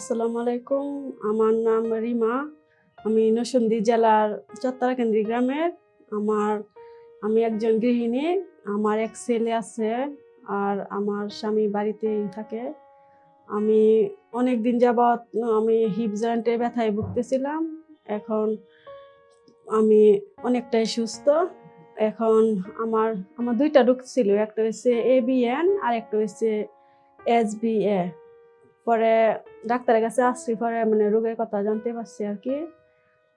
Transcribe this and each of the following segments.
আসসালামু আলাইকুম। আমার নাম রিমা। আমি নরসিংদী জেলার চত্বরাকেন্দ্রি গ্রামের। আমার, আমি একজন গৃহিণী। আমার এক ছেলে আছে আর আমার স্বামী বাড়িতেই থাকে। আমি অনেক দিন যাবৎ, আমি হিপ জয়েন্টের ব্যথায় ভুগতেছিলাম। এখন আমি অনেকটাই সুস্থ। এখন আমার আমার দুইটা রোগ ছিল। একটা হচ্ছে এবিএন আর একটা হচ্ছে এসবিএ পরে ডাক্তারের কাছে আসছি পরে মানে রোগের কথা জানতে পারছি আর কি।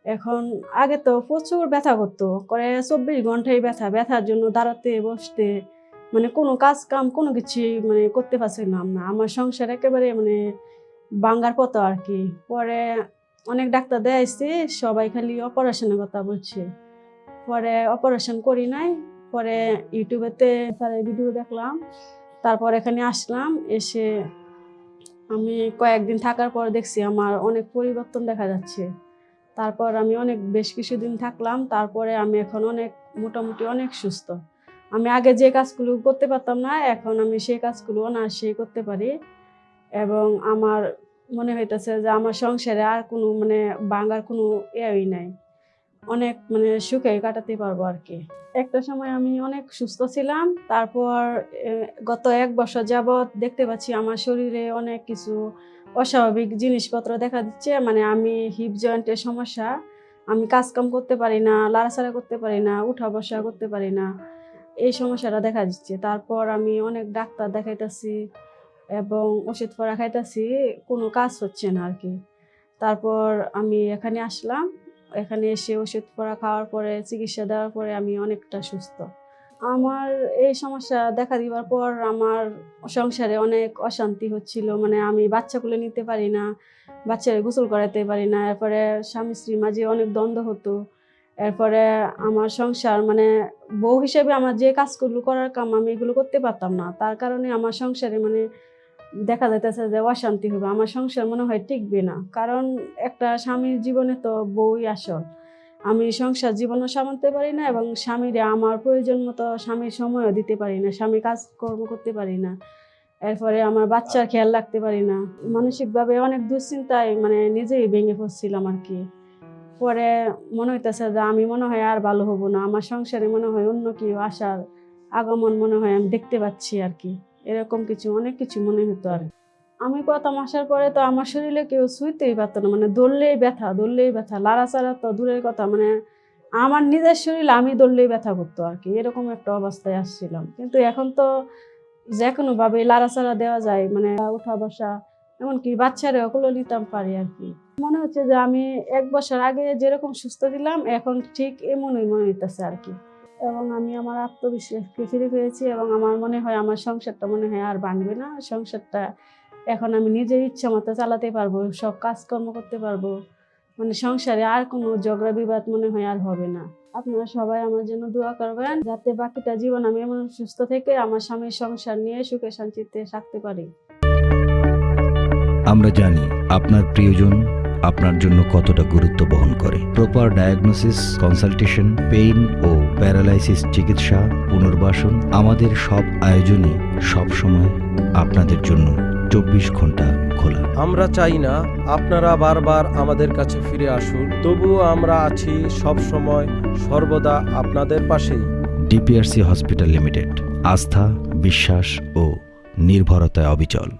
এখন আগে তো প্রচুর ব্যথা করতো করে চব্বিশ ঘন্টায় ব্যথা, ব্যথার জন্য দাঁড়াতে, বসতে মানে কোনো কাজ কাম কোনো কিছু মানে করতে পারছিলাম না। আমার সংসার একেবারে মানে বাঙ্গার পতো আর কি। পরে অনেক ডাক্তার দেয়াইছি সবাই খালি অপারেশনের কথা বলছে। পরে অপারেশন করি নাই, পরে ইউটিউবেতে স্যারের ভিডিও দেখলাম, তারপর এখানে আসলাম, এসে আমি কয়েকদিন থাকার পর দেখছি আমার অনেক পরিবর্তন দেখা যাচ্ছে। তারপর আমি অনেক, বেশ কিছুদিন থাকলাম, তারপরে আমি এখন অনেক, মোটামুটি অনেক সুস্থ। আমি আগে যে কাজগুলো করতে পারতাম না, এখন আমি সেই কাজগুলো অনায়াসে করতে পারি। এবং আমার মনে হইতেছে যে আমার সংসারে আর কোনো মানে বাঙার কোনো ইয়েই নাই। অনেক মানে সুখে কাটাতে পারব আর কি একটা সময় আমি অনেক সুস্থ ছিলাম, তারপর গত এক বছর যাবৎ দেখতে পাচ্ছি আমার শরীরে অনেক কিছু অস্বাভাবিক জিনিসপত্র দেখা দিচ্ছে। মানে আমি হিপ জয়েন্টের সমস্যা, আমি কাজকাম করতে পারি না, লাড়াচাড়া করতে পারি না, উঠা বসা করতে পারি না, এই সমস্যাটা দেখা দিচ্ছে। তারপর আমি অনেক ডাক্তার দেখাইতেছি এবং ওষুধ পরা খাইতেছি, কোনো কাজ হচ্ছে না আর কি তারপর আমি এখানে আসলাম এখানে এসে ওষুধ পরা, খাওয়ার পরে, চিকিৎসা দেওয়ার পরে আমি অনেকটা সুস্থ। আমার এই সমস্যা দেখা দিবার পর আমার সংসারে অনেক অশান্তি হচ্ছিল। মানে আমি বাচ্চাগুলো নিতে পারি না, বাচ্চারা গোসল করাতে পারি না। এরপরে স্বামী স্ত্রীর মাঝে অনেক দ্বন্দ্ব হতো। এরপরে আমার সংসার মানে বউ হিসেবে আমার যে কাজগুলো করার কাম আমি এগুলো করতে পারতাম না। তার কারণে আমার সংসারে মানে দেখা যাইতেছে যে অশান্তি হবে আমার সংসার মনে হয় টিকবে না। কারণ একটা স্বামীর জীবনে তো বই আসল। আমি সংসার জীবনও সামলাতে পারি না এবং স্বামীরে আমার প্রয়োজন মতো স্বামীর সময়ও দিতে পারি না, স্বামী কাজকর্ম করতে পারি না। এরপরে আমার বাচ্চার খেয়াল রাখতে পারি না। মানসিকভাবে অনেক দুশ্চিন্তায় মানে নিজেই ভেঙে পড়ছিলাম আর কি। পরে মনে হইতেছে যে আমি মনে হয় আর ভালো হব না, আমার সংসারে মনে হয় অন্য কেউ আসার আগমন মনে হয় আমি দেখতে পাচ্ছি আর কি। এরকম কিছু, অনেক কিছু মনে হতো আর আমি প্রথম আসার পরে তো আমার শরীরে কেউ শুইতেই পারতো না মানে দৌড়লেই ব্যথা দৌড়লেই ব্যথা, লাড়াচাড়া তো দূরের কথা মানে আমার নিজের শরীর আমি দৌড়লেই ব্যথা করতো আর কি, এরকম একটা অবস্থায় আসছিলাম। কিন্তু এখন তো যে কোনোভাবে লাড়াচাড়া দেওয়া যায় মানে উঠা বসা, এমনকি বাচ্চারা ওগুলো নিতাম পারি আর কি। মনে হচ্ছে যে আমি এক বছর আগে যেরকম সুস্থ ছিলাম, এখন ঠিক এমনই মনে হইতেছে আর কি। এবং আমি আমার আত্মবিশ্বাসকে ফিরে পেয়েছি এবং আমার মনে হয় আমার সংসারটা মনে হয় আর ভাঙবে না। সংসারটা এখন আমি নিজের ইচ্ছা মতো চালাতে পারব, সব কাজকর্ম করতে পারব। মানে সংসারে আর কোনো ঝগড়া বিবাদ মনে হয় আর হবে না। আপনারা সবাই আমার জন্য দোয়া করবেন, যাতে বাকিটা জীবন আমি এমন সুস্থ থেকে আমার স্বামীর সংসার নিয়ে সুখে শান্তিতে থাকতে পারি। আমরা জানি আপনার প্রিয়জন আপনার জন্য কতটা গুরুত্ব বহন করে। প্রপার ডায়াগনোসিস কনসালটেশন পেইন ও প্যারালাইসিস চিকিৎসা পুনর্বাসন আমাদের সব আয়োজনই সবসময় আপনাদের জন্য চব্বিশ ঘণ্টা খোলা। আমরা চাই না আপনারা বারবার আমাদের কাছে ফিরে আসুন তবুও আমরা আছি সব সময় সর্বদা আপনাদের পাশেই। ডিপিআরসি হসপিটাল লিমিটেড আস্থা বিশ্বাস ও নির্ভরতায় অবিচল।